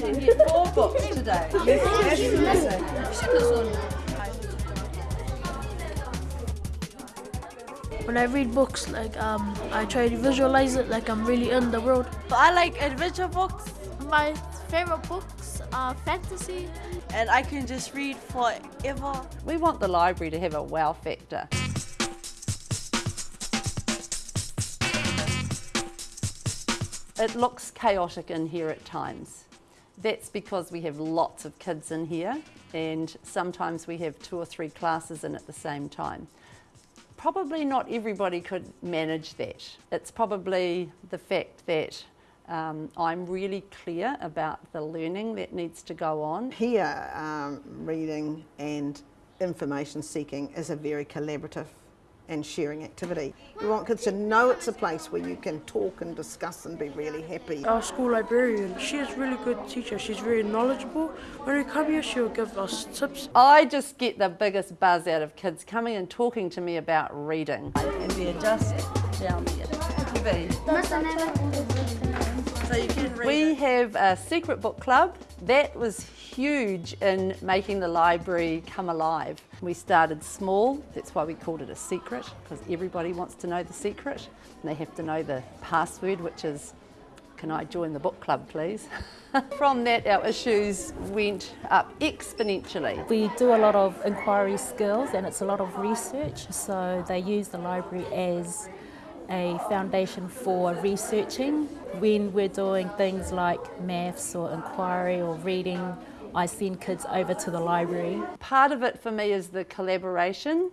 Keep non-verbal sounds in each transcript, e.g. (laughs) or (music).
to get four books today. When I read books, like um, I try to visualize it like I'm really in the world. I like adventure books My favorite books are fantasy. and I can just read forever. We want the library to have a wow factor. It looks chaotic in here at times. That's because we have lots of kids in here and sometimes we have two or three classes in at the same time. Probably not everybody could manage that. It's probably the fact that um, I'm really clear about the learning that needs to go on. Here, um, reading and information seeking is a very collaborative and sharing activity. We want kids to know it's a place where you can talk and discuss and be really happy. Our school librarian, she is really good teacher. She's very knowledgeable. When we come here, she'll give us tips. I just get the biggest buzz out of kids coming and talking to me about reading. And we adjust down here. So you can read We have a secret book club. That was huge in making the library come alive. We started small, that's why we called it a secret, because everybody wants to know the secret. And they have to know the password, which is, can I join the book club, please? (laughs) From that, our issues went up exponentially. We do a lot of inquiry skills and it's a lot of research, so they use the library as a foundation for researching. When we're doing things like maths or inquiry or reading, I send kids over to the library. Part of it for me is the collaboration,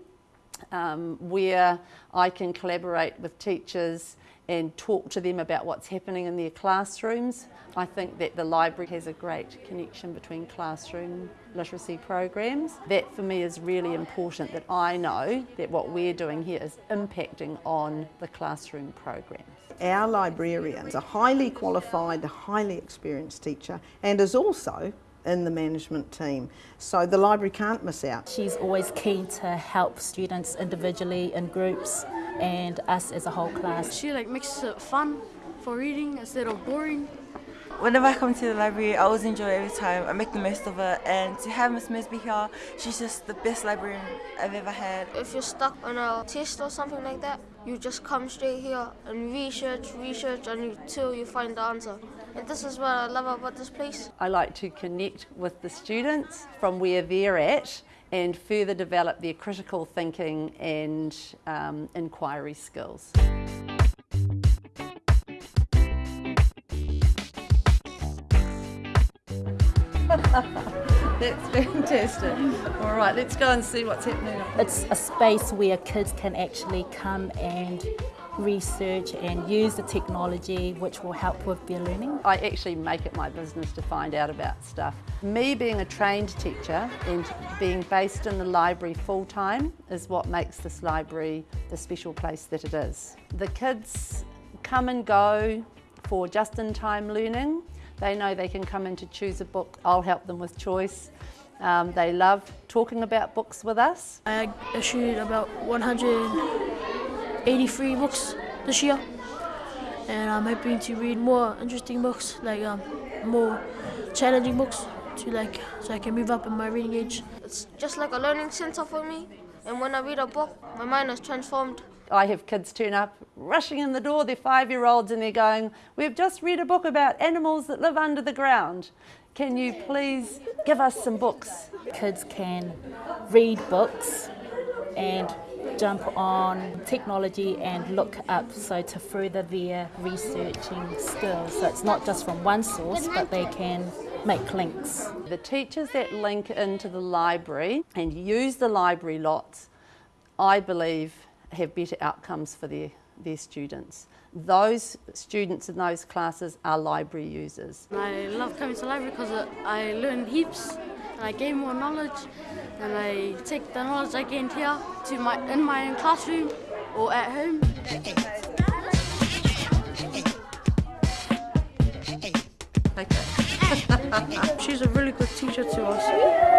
um, where I can collaborate with teachers and talk to them about what's happening in their classrooms. I think that the library has a great connection between classroom literacy programs. That for me is really important that I know that what we're doing here is impacting on the classroom programs. Our librarian is a highly qualified, highly experienced teacher and is also in the management team. So the library can't miss out. She's always keen to help students individually in groups and us as a whole class. She like makes it fun for reading instead of boring. Whenever I come to the library, I always enjoy every time. I make the most of it, and to have Miss Misby here, she's just the best librarian I've ever had. If you're stuck on a test or something like that, you just come straight here and research, research until you find the answer. And this is what I love about this place. I like to connect with the students from where they're at and further develop their critical thinking and um, inquiry skills. (laughs) That's fantastic. All right, let's go and see what's happening. It's a space where kids can actually come and research and use the technology which will help with their learning. I actually make it my business to find out about stuff. Me being a trained teacher and being based in the library full time is what makes this library the special place that it is. The kids come and go for just-in-time learning. They know they can come in to choose a book. I'll help them with choice. Um, they love talking about books with us. I issued about 183 books this year, and I'm hoping to read more interesting books, like um, more challenging books, to like so I can move up in my reading age. It's just like a learning center for me. And when I read a book, my mind is transformed. I have kids turn up rushing in the door, they're five-year-olds and they're going, we've just read a book about animals that live under the ground. Can you please give us some books? Kids can read books and jump on technology and look up so to further their researching skills. So it's not just from one source but they can make links. The teachers that link into the library and use the library lots, I believe have better outcomes for their, their students. Those students in those classes are library users. I love coming to the library because I learn heaps and I gain more knowledge and I take the knowledge I gained here to my in my own classroom or at home. (laughs) She's a really good teacher to us.